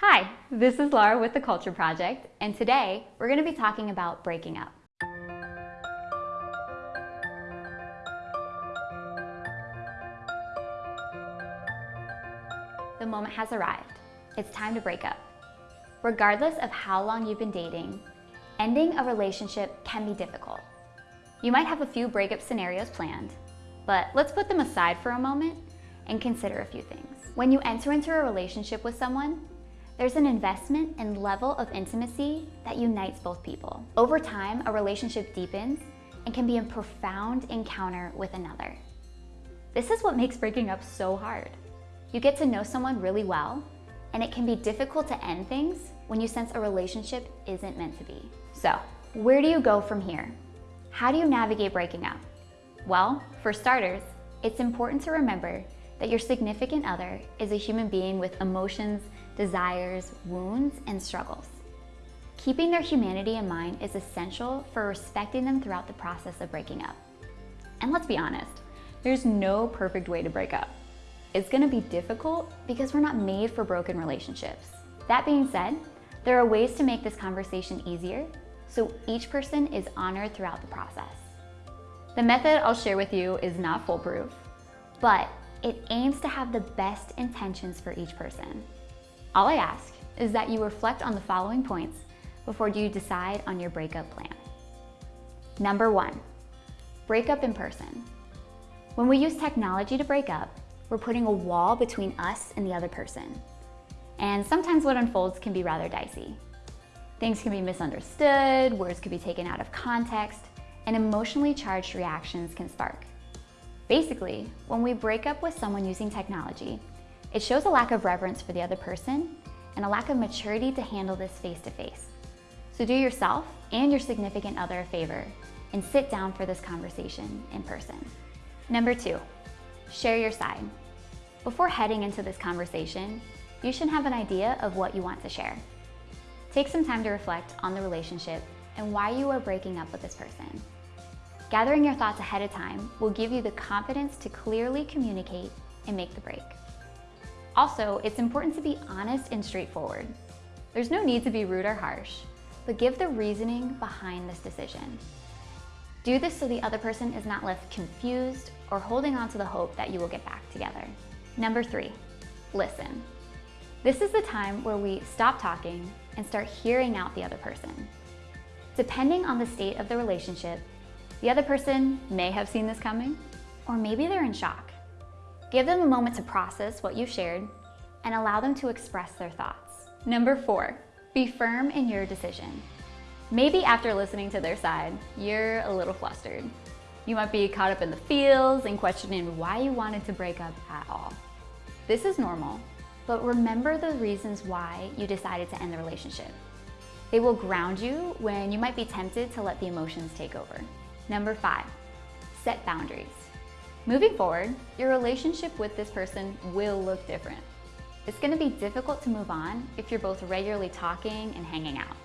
Hi, this is Laura with The Culture Project, and today we're going to be talking about breaking up. The moment has arrived. It's time to break up. Regardless of how long you've been dating, ending a relationship can be difficult. You might have a few breakup scenarios planned, but let's put them aside for a moment and consider a few things. When you enter into a relationship with someone, there's an investment and level of intimacy that unites both people. Over time, a relationship deepens and can be a profound encounter with another. This is what makes breaking up so hard. You get to know someone really well, and it can be difficult to end things when you sense a relationship isn't meant to be. So, where do you go from here? How do you navigate breaking up? Well, for starters, it's important to remember that your significant other is a human being with emotions, desires, wounds, and struggles. Keeping their humanity in mind is essential for respecting them throughout the process of breaking up. And let's be honest, there's no perfect way to break up. It's gonna be difficult because we're not made for broken relationships. That being said, there are ways to make this conversation easier so each person is honored throughout the process. The method I'll share with you is not foolproof, but it aims to have the best intentions for each person. All I ask is that you reflect on the following points before you decide on your breakup plan. Number one, break up in person. When we use technology to break up, we're putting a wall between us and the other person. And sometimes what unfolds can be rather dicey. Things can be misunderstood, words can be taken out of context, and emotionally charged reactions can spark. Basically, when we break up with someone using technology, it shows a lack of reverence for the other person and a lack of maturity to handle this face-to-face. -face. So do yourself and your significant other a favor and sit down for this conversation in person. Number two, share your side. Before heading into this conversation, you should have an idea of what you want to share. Take some time to reflect on the relationship and why you are breaking up with this person. Gathering your thoughts ahead of time will give you the confidence to clearly communicate and make the break. Also, it's important to be honest and straightforward. There's no need to be rude or harsh, but give the reasoning behind this decision. Do this so the other person is not left confused or holding on to the hope that you will get back together. Number three, listen. This is the time where we stop talking and start hearing out the other person. Depending on the state of the relationship, the other person may have seen this coming, or maybe they're in shock. Give them a moment to process what you've shared and allow them to express their thoughts. Number four, be firm in your decision. Maybe after listening to their side, you're a little flustered. You might be caught up in the feels and questioning why you wanted to break up at all. This is normal, but remember the reasons why you decided to end the relationship. They will ground you when you might be tempted to let the emotions take over. Number five, set boundaries. Moving forward, your relationship with this person will look different. It's gonna be difficult to move on if you're both regularly talking and hanging out.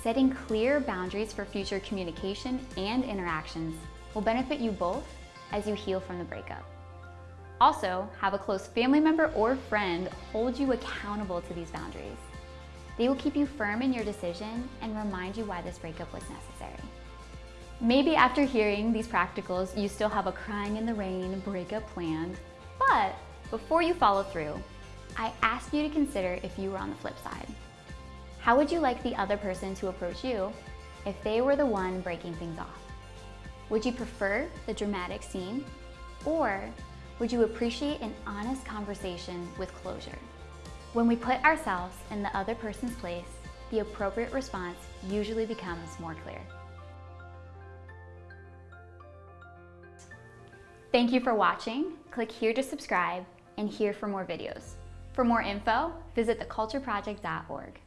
Setting clear boundaries for future communication and interactions will benefit you both as you heal from the breakup. Also, have a close family member or friend hold you accountable to these boundaries. They will keep you firm in your decision and remind you why this breakup was necessary. Maybe after hearing these practicals, you still have a crying in the rain breakup planned, but before you follow through, I ask you to consider if you were on the flip side. How would you like the other person to approach you if they were the one breaking things off? Would you prefer the dramatic scene or would you appreciate an honest conversation with closure? When we put ourselves in the other person's place, the appropriate response usually becomes more clear. Thank you for watching. Click here to subscribe and here for more videos. For more info, visit thecultureproject.org.